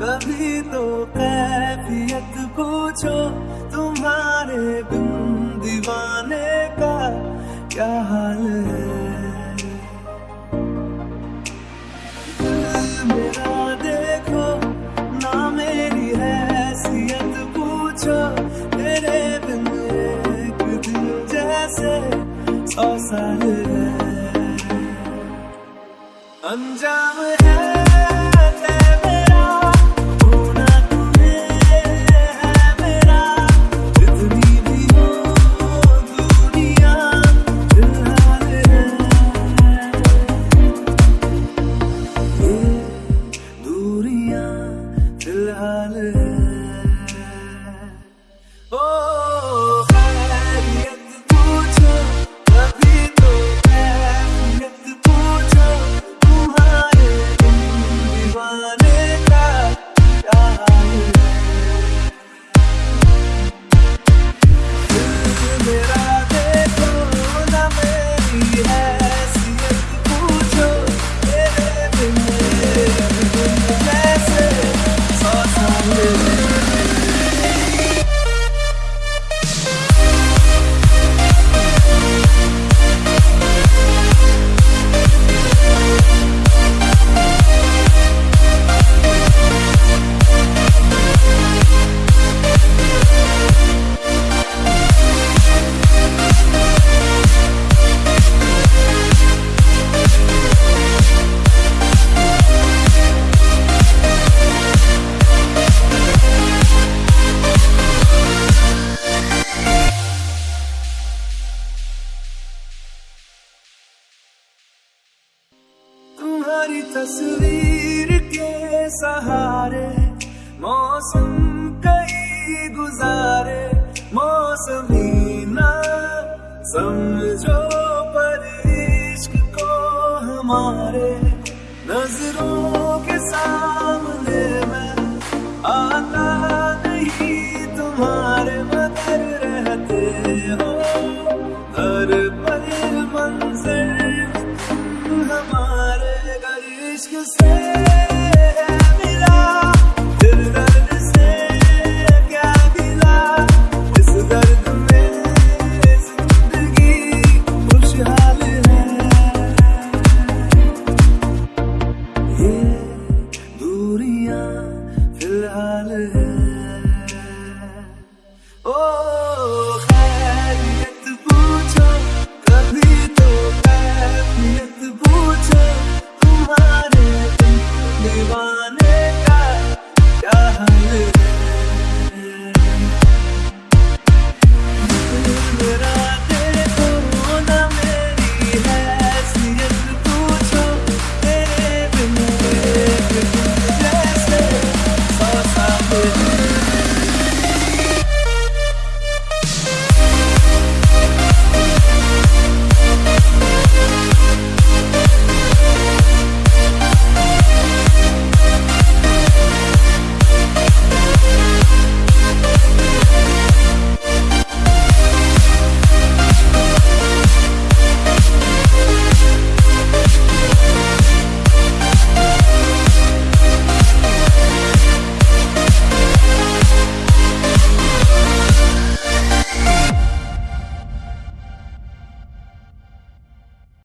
कभी तो कैफियत पूछो तुम्हारे बिन दीवाने का क्या हाल है? मेरा देखो, ना मेरी हैसियत पूछो। तेरे बिन एक दिल जैसे सौ साल है। अंजाम है तुम्हारी तस्वीर के सहारे, मौसम कई गुजारे, मौसमी ना समझो पर इश्क को हमारे। नज़रों के सामने में आता मुश्किल से मिला खुशहाल है ये दूरियाँ फ़िलहाल है